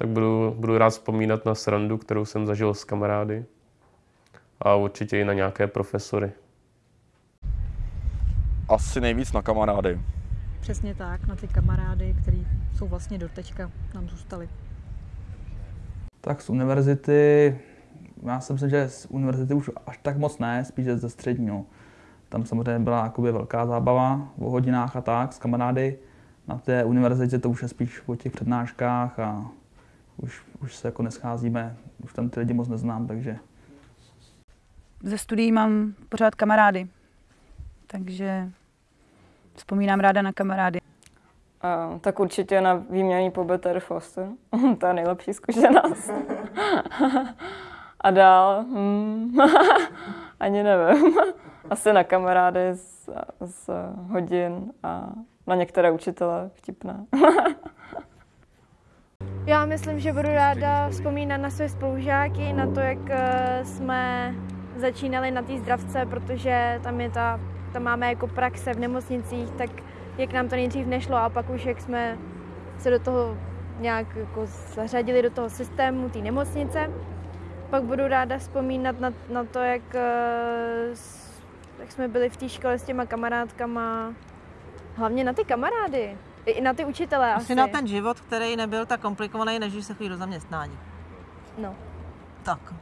tak budu, budu rád vzpomínat na srandu, kterou jsem zažil s kamarády a určitě i na nějaké profesory. Asi nejvíc na kamarády. Přesně tak, na ty kamarády, který jsou vlastně do teďka nám zůstali. Tak z univerzity, já si myslím, že z univerzity už až tak moc ne, spíš ze středního. Tam samozřejmě byla jakoby velká zábava o hodinách a tak s kamarády. Na té univerzitě to už je spíš o těch přednáškách a už, už se jako nescházíme, už tam ty lidi moc neznám, takže Ze studií mám pořád kamarády, takže vzpomínám ráda na kamarády. A, tak určitě na výměný pobyt Air Foster. to je nejlepší zkušenost. A dál, hmm, ani nevím. Asi na kamarády z, z hodin a na některé učitele vtipné. Myslím, že budu ráda vzpomínat na své spolužáky, na to, jak eh, jsme začínali na té zdravce, protože tam, je ta, tam máme jako praxe v nemocnicích, tak jak nám to nejdřív nešlo a pak už jak jsme se do toho nějak jako zařadili do toho systému té nemocnice. Pak budu ráda vzpomínat na, na to, jak, eh, jak jsme byli v té škole s těma kamarádkama. Hlavně na ty kamarády. I na ty učitele asi. Asi na ten život, který nebyl tak komplikovaný, než když se chodí do zaměstnání. No. Tak.